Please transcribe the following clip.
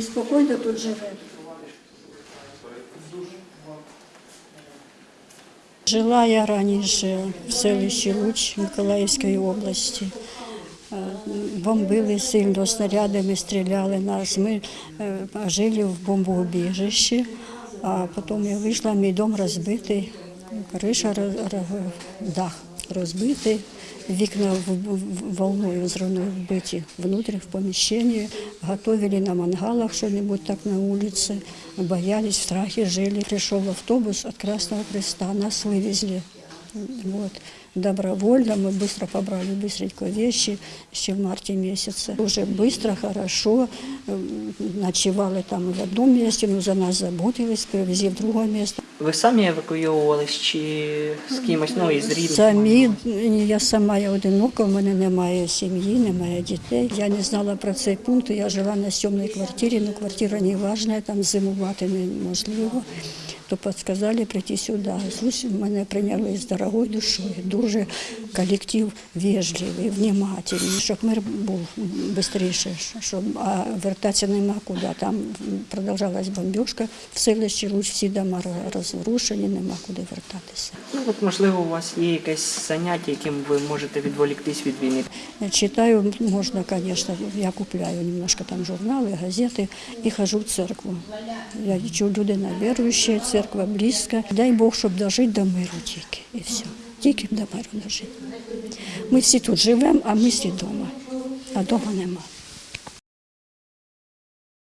Ви спокійно тут живете? Жила я раніше в селищі Луч Миколаївської області. Е, Бомбили сильно, снарядами стріляли нас. Ми е, жили в бомбоубіжищі, а потім я вийшла, мій дом розбитий, криша, дах розбитий, вікна волною взрывной вбиті внутрі в поміщенні, готовили на мангалах что-нибудь так на улице, боялись, в страхе жили. Пришел автобус от Красного Креста, нас вывезли. Вот. Добровольно мы быстро побрали быстренько вещи еще в марте месяце. Уже быстро, хорошо. М, Ночевали там в одном месте, но за нас заботились, привезли в другое место. Ви самі евакуйовувались чи з кимось, ну із рідних? Самі я сама я одинока, в мене немає сім'ї, немає дітей. Я не знала про цей пункт. Я жила на сьомій квартирі, але квартира не важна, там зимувати неможливо. То підказали прийти сюди. Слухай, мене прийняли з дорогою душою. Дуже колектив вежливий, внимательний, щоб мир був швидше, щоб а вертатися нема куди. Там продовжалась бомбіжка в селищі, Луч, всі дома розрушені, нема куди вертатися. Ну, от, можливо, у вас є якесь заняття, яким ви можете відволіктись від війни. Читаю, можно, конечно, я купляю немножко там журналы, газеты и хожу в церкву. Я чу людина віруюча, церква близько. Дай Бог, щоб дожити до миру тільки. І все. Тільки до миру дожити. Ми всі тут живемо, а ми всі вдома. А вдома нема.